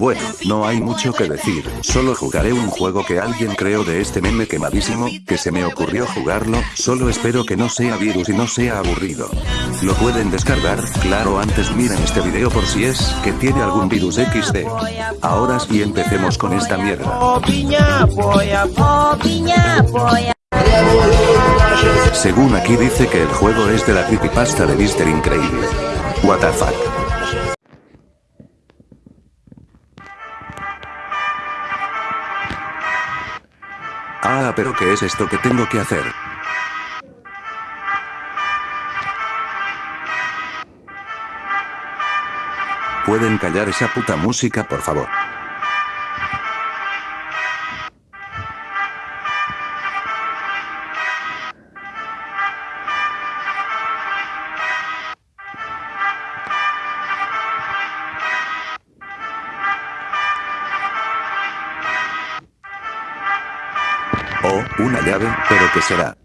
Bueno, no hay mucho que decir, solo jugaré un juego que alguien creó de este meme quemadísimo, que se me ocurrió jugarlo, solo espero que no sea virus y no sea aburrido. Lo pueden descargar, claro antes miren este video por si es, que tiene algún virus XD. Ahora sí empecemos con esta mierda. Según aquí dice que el juego es de la creepypasta de Mr. Increíble. What the fuck. Ah, pero ¿qué es esto que tengo que hacer? ¿Pueden callar esa puta música por favor? Oh, una llave, pero ¿qué será?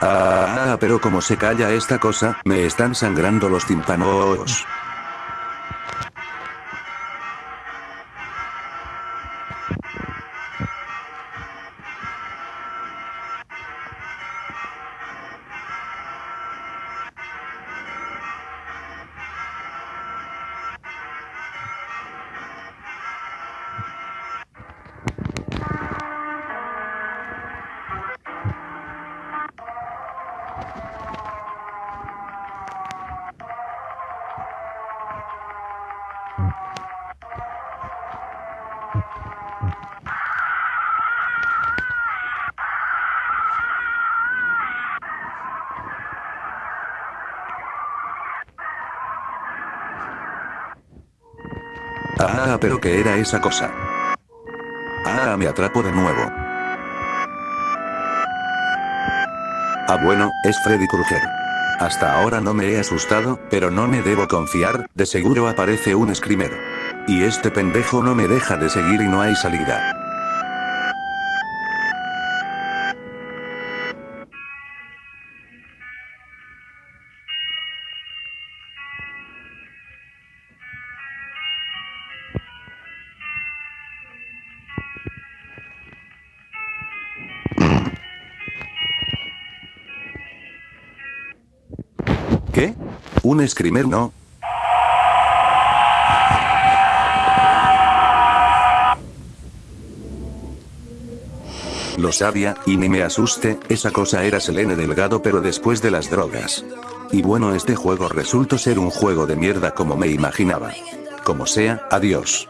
Ah, pero como se calla esta cosa, me están sangrando los tímpanos. Ah, pero ¿qué era esa cosa? Ah, me atrapo de nuevo. Ah bueno, es Freddy Krueger. Hasta ahora no me he asustado, pero no me debo confiar, de seguro aparece un screamer. Y este pendejo no me deja de seguir y no hay salida. ¿Qué? ¿Un screamer no? Lo sabía, y ni me asuste, esa cosa era Selene Delgado pero después de las drogas. Y bueno este juego resultó ser un juego de mierda como me imaginaba. Como sea, adiós.